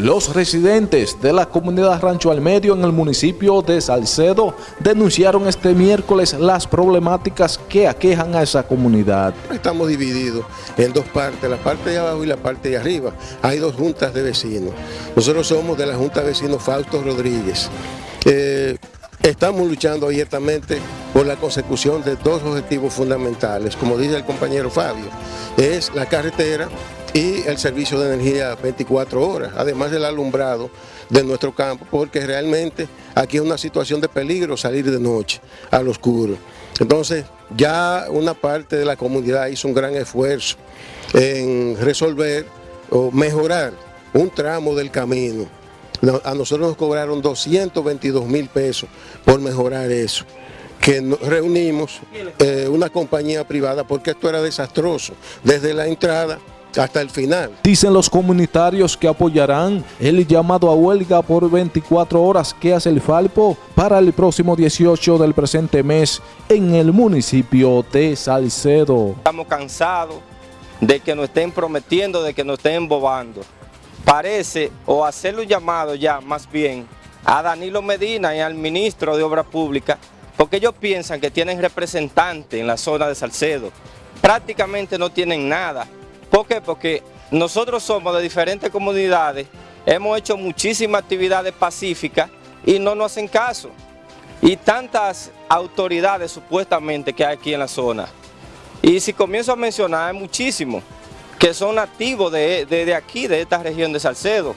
Los residentes de la comunidad Rancho al Medio en el municipio de Salcedo denunciaron este miércoles las problemáticas que aquejan a esa comunidad. Estamos divididos en dos partes, la parte de abajo y la parte de arriba. Hay dos juntas de vecinos. Nosotros somos de la Junta de Vecinos Fausto Rodríguez. Eh, estamos luchando abiertamente por la consecución de dos objetivos fundamentales, como dice el compañero Fabio, es la carretera y el servicio de energía 24 horas, además del alumbrado de nuestro campo, porque realmente aquí es una situación de peligro salir de noche al oscuro. Entonces, ya una parte de la comunidad hizo un gran esfuerzo en resolver o mejorar un tramo del camino. A nosotros nos cobraron 222 mil pesos por mejorar eso que reunimos eh, una compañía privada porque esto era desastroso desde la entrada hasta el final. Dicen los comunitarios que apoyarán el llamado a huelga por 24 horas que hace el Falpo para el próximo 18 del presente mes en el municipio de Salcedo. Estamos cansados de que nos estén prometiendo, de que nos estén embobando. Parece, o hacerle un llamado ya más bien, a Danilo Medina y al ministro de Obras Públicas, porque ellos piensan que tienen representantes en la zona de Salcedo. Prácticamente no tienen nada ¿Por qué? Porque nosotros somos de diferentes comunidades, hemos hecho muchísimas actividades pacíficas y no nos hacen caso. Y tantas autoridades supuestamente que hay aquí en la zona. Y si comienzo a mencionar, hay muchísimos que son nativos de, aquí, de esta región de Salcedo.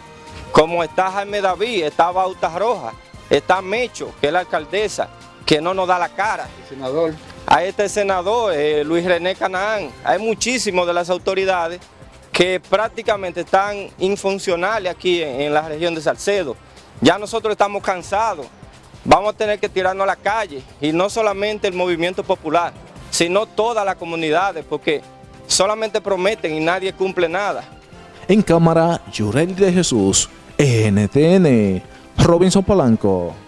Como está Jaime David, está Bauta Roja, está Mecho, que es la alcaldesa, que no nos da la cara. El senador. A este senador, eh, Luis René Canaán, hay muchísimos de las autoridades que prácticamente están infuncionales aquí en, la región de Salcedo. Ya nosotros estamos cansados, vamos a tener que tirarnos a la calle y no solamente el movimiento popular, sino todas las comunidades, porque solamente prometen y nadie cumple nada. En cámara, Yurel de Jesús, NTN, Robinson Polanco.